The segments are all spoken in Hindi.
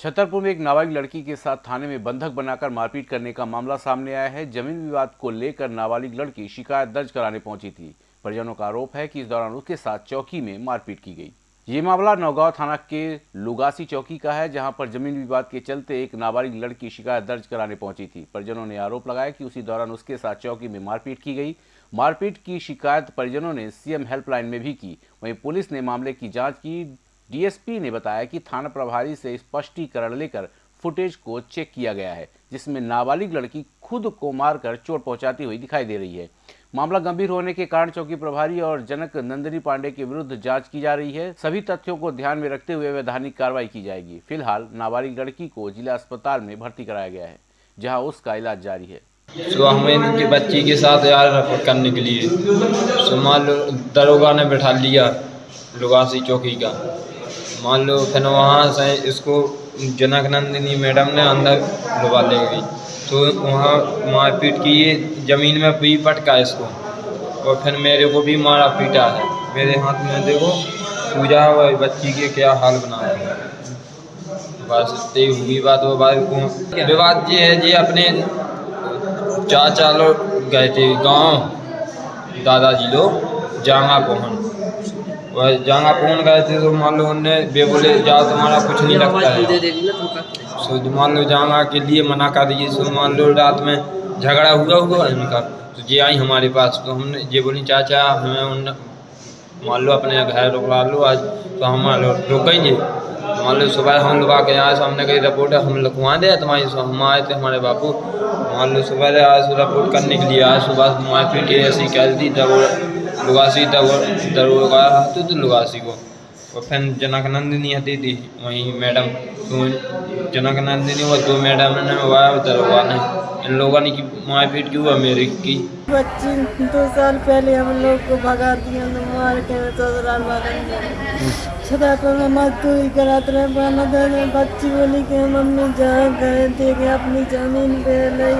छतरपुर में एक नाबालिग लड़की के साथ थाने में बंधक बनाकर मारपीट करने का मामला सामने आया है। ज़मीन विवाद को लेकर नाबालिग लड़की शिकायत दर्ज कराने पहुँची थी। परिजनों का आरोप है कि इस दौरान उसके साथ चौकी में मारपीट की गई। ये मामला नौगांव थाना के लुगासी चौकी का है, जहाँ पर ज़मीन विवाद के चलते एक नाबालिग लड़की शिकायत दर्ज कराने पहुँची थी। परिजनों ने आरोप लगाया कि उसी दौरान उसके साथ चौकी में मारपीट की गई। मारपीट की शिकायत परिजनों ने सीएम हेल्पलाइन में भी की। वहीं पुलिस ने मामले की जाँच की डीएसपी ने बताया कि थाना प्रभारी से स्पष्टीकरण लेकर फुटेज को चेक किया गया है, जिसमें नाबालिग लड़की खुद को मारकर चोट पहुंचाती हुई दिखाई दे रही है। मामला गंभीर होने के कारण चौकी प्रभारी और जनक नंदिनी पांडे के विरुद्ध जाँच की जा रही है। सभी तथ्यों को ध्यान में रखते हुए वैधानिक कार्रवाई की जाएगी। फ़िलहाल नाबालिग लड़की को जिला अस्पताल में भर्ती कराया गया है, जहाँ उसका इलाज जारी है। सुबह हमें इनकी बच्ची के साथ यार रफट करने के लिए सो दरोगा ने बैठा लिया लुगासी चौकी का। मान लो, फिर वहाँ से इसको जनक नंदिनी मैडम ने अंदर डुबा ले गई। तो वहाँ मारपीट की, ये ज़मीन में भी पटका इसको। और फिर मेरे को भी मारा पीटा है। मेरे हाथ में देखो, पूजा हुआ बच्ची के क्या हाल बना है। बस इतनी हुई बात वो बात विवाद ये है जी, अपने चाचा लोग गए थे गाँव, दादाजी लोग जांगा पहुँच जांगा पहुँच गए थे तो मान लो उनने बे बोले जाओ तुम्हारा कुछ नहीं लगता है। सो मान लो जांगा के लिए मना कर दीजिए सो मान लो रात में झगड़ा हुआ हुआ इनका तो ये आई हमारे पास तो हमने ये बोली चाचा हमें उन मान लो अपने घर रुकवा लो आज तो हम मान लो रुकेंगे। तो मान लो सुबह हम लोग के आए तो हमने कही रिपोर्ट हम लिखवा दे तुम्हारी सो हम आए थे हमारे बापू। मान लो सुबह आज रिपोर्ट करने के लिए आज सुबह मारपीट ऐसी कह दी तब लुगासी दरोगा तो, तो लुगासी को। और फिर जनक नंदिनी हती थी वहीं मैडम तो जनक नंदिनी वो दो मैडम ने वाया दरोगा ने। इन लोगों ने की मारपीट की हुआ मेरे की बच्ची दो साल पहले हम लोग को भगा दिया तो मार के ससुराल वाले छता पर मैं मजदूरी कराते रहे दे बच्ची बोली कि मम्मी जहाँ गए थे कि अपनी ज़मीन पे ले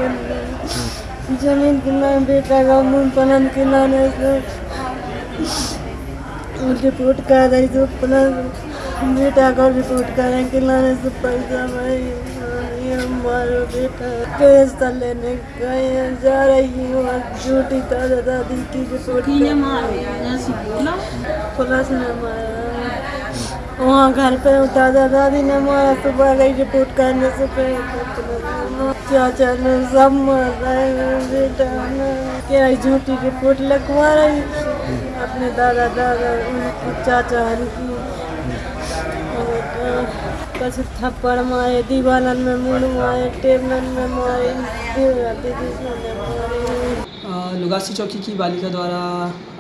ज़मीन कितना बेटा का मुँह पनन कितना ने रिपोर्ट कर रही तो अपना बेटा को रिपोर्ट करें कि लाने से पैसा भाई हमारा बेटा पैसा लेने गए जा रही हूँ झूठी दादा दादी की रिपोर्ट पुलिस ने मारा। वहाँ घर पे दादा दादी ने मारा सुबह गई रिपोर्ट करने से पहले चाचा ने सब मार रहे बेटा क्या झूठी रिपोर्ट लगवा रही? अपने दादा दादा चाचा की कछ थप्पड़ मारे, दीवानन में मुंड मारे, टेबलन में मारे लुगासी चौकी की बालिका द्वारा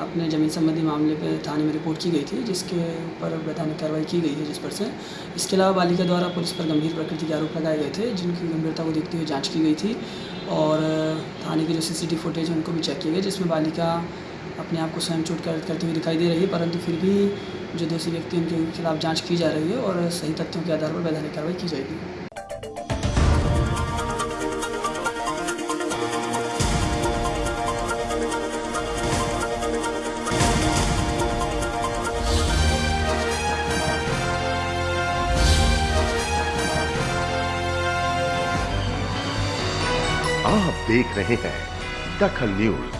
अपने ज़मीन संबंधी मामले पर थाने में रिपोर्ट की गई थी, जिसके ऊपर वैधानिक कार्रवाई की गई है जिस पर से। इसके अलावा बालिका द्वारा पुलिस पर गंभीर प्रकृति के आरोप लगाए गए थे, जिनकी गंभीरता को देखते हुए जाँच की गई थी, और थाने के जो सीसीटीवी फुटेज है, उनको भी चेक किए गए जिसमें बालिका अपने आप को स्वयं चोट कर, करते हुए दिखाई दे रही है, परंतु फिर भी जो दोषी व्यक्ति उनके खिलाफ जाँच की जा रही है और सही तथ्यों के आधार पर वैधानिक कार्रवाई की जाएगी। आप देख रहे हैं दखल न्यूज़।